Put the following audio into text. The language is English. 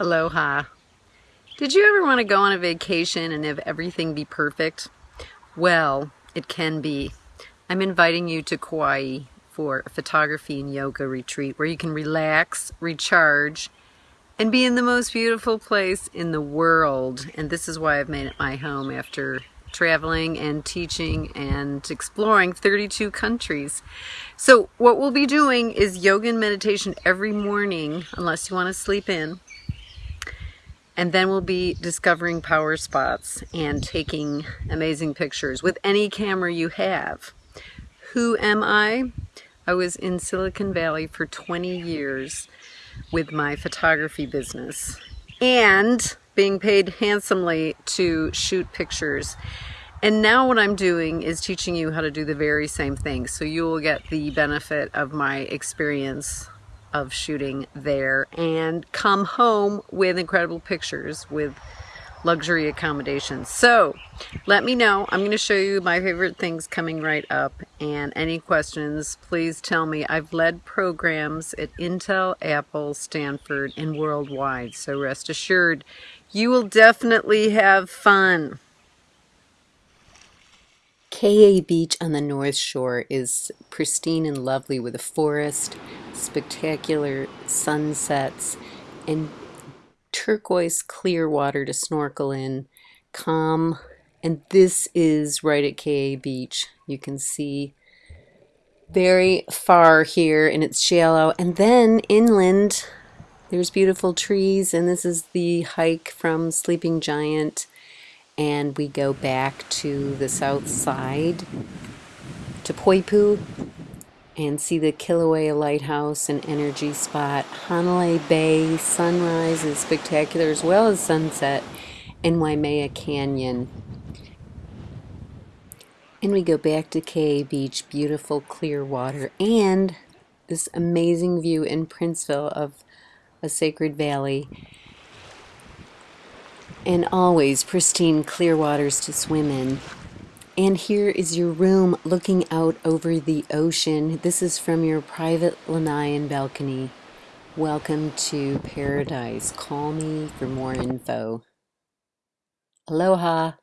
Aloha. Did you ever want to go on a vacation and have everything be perfect? Well, it can be. I'm inviting you to Kauai for a photography and yoga retreat where you can relax, recharge, and be in the most beautiful place in the world. And this is why I've made it my home after traveling and teaching and exploring 32 countries. So what we'll be doing is yoga and meditation every morning, unless you want to sleep in. And then we'll be discovering power spots and taking amazing pictures with any camera you have. Who am I? I was in Silicon Valley for 20 years with my photography business and being paid handsomely to shoot pictures. And now what I'm doing is teaching you how to do the very same thing. So you will get the benefit of my experience of shooting there and come home with incredible pictures with luxury accommodations. So let me know. I'm going to show you my favorite things coming right up and any questions, please tell me. I've led programs at Intel, Apple, Stanford, and worldwide. So rest assured, you will definitely have fun. Ke'e Beach on the North Shore is pristine and lovely with a forest, spectacular sunsets, and turquoise clear water to snorkel in, calm. And this is right at Ke'e Beach. You can see very far here and it's shallow. And then inland, there's beautiful trees. And this is the hike from Sleeping Giant and we go back to the south side to Poipu and see the Kilauea Lighthouse and energy spot. Hanalei Bay sunrise is spectacular as well as sunset in Waimea Canyon. And we go back to Ke'e Beach, beautiful clear water, and this amazing view in Princeville of a sacred valley and always pristine clear waters to swim in. And here is your room looking out over the ocean. This is from your private lanai balcony. Welcome to paradise. Call me for more info. Aloha.